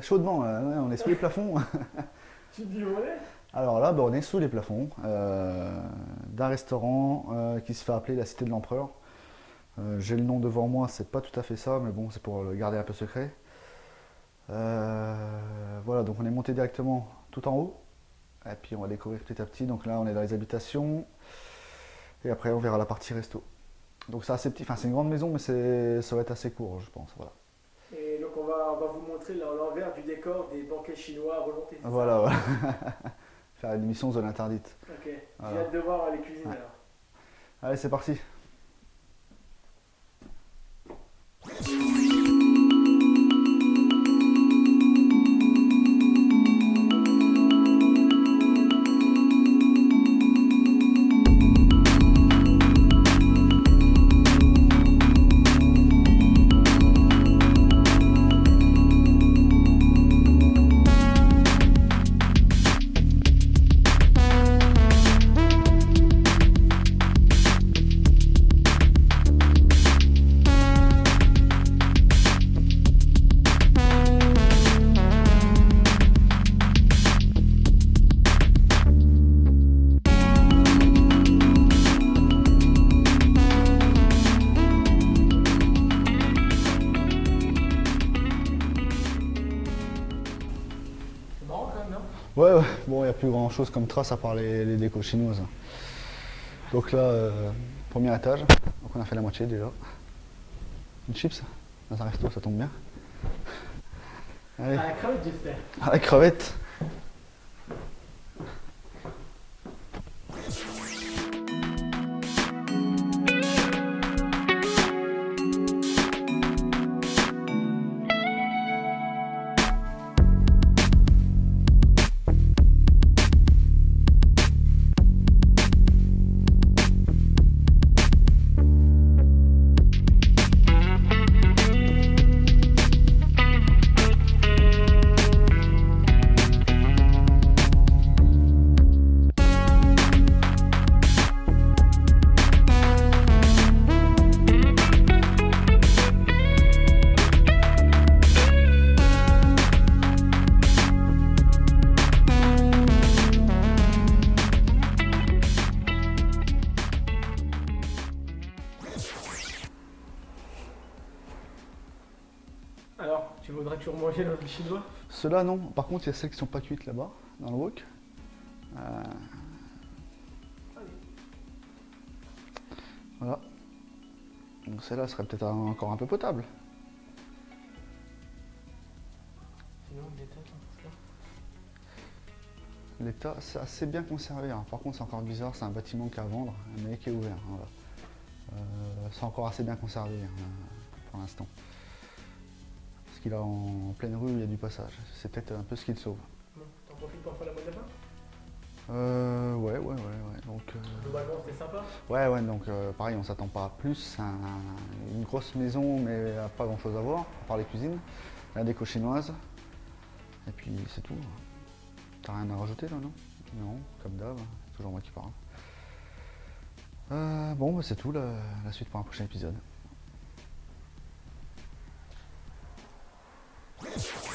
chaudement, euh, on est sous les plafonds. Tu te dis où on est? Alors là, bah, on est sous les plafonds euh, d'un restaurant euh, qui se fait appeler la Cité de l'Empereur. Euh, J'ai le nom devant moi, c'est pas tout à fait ça, mais bon, c'est pour le garder un peu secret. Voilà, donc on est monté directement tout en haut, et puis on va découvrir petit à petit. Donc là, on est dans les habitations, et après, on verra la partie resto. Donc c'est assez petit, enfin c'est une grande maison, mais c'est- ça va être assez court, je pense. Voilà, va, on va vous montrer l'en- l'envers du décor des banquets chinois à volonté. voilà. Faire une émission zone interdite. Ok, j'ai Voilà. hâte de voir les cuisines Ouais. alors. Allez, c'est parti. Non Ouais, ouais. bon, il n'y a plus grand chose comme trace à part les, les décos chinoises. Donc là, euh, premier étage, donc on a fait la moitié déjà. Une chips, dans un resto, ça tombe bien. Allez, À la crevette, j'espère. à la crevette. Voudrais toujours manger dans le chinois Ceux-là, non. Par contre, il y a celles qui sont pas cuites là-bas, dans le wok. Euh, Voilà. Donc celle-là serait peut-être encore un peu potable. Sinon, têtes, hein, L'état, c'est assez bien conservé. hein. Par contre, c'est encore bizarre, c'est un bâtiment qui est à vendre, mais qui est ouvert. voilà. Euh, c'est encore assez bien conservé hein, pour l'instant. Qu'il est en pleine rue, il y a du passage. C'est peut-être un peu ce qui le sauve. T'en profites pour faire la bonne lapin Euh, ouais, ouais, ouais, ouais. Donc, euh, Globalement, c'était sympa? ouais, ouais, donc euh, pareil, on s'attend pas à plus. Un- une grosse maison, mais à pas grand chose à voir, à part les cuisines, la déco chinoise. Et puis c'est tout. T'as rien à rajouter là, non? Non, comme d'hab, c'est toujours moi qui parle. Euh, bon, bah, c'est tout, la, la suite pour un prochain épisode. Thank you.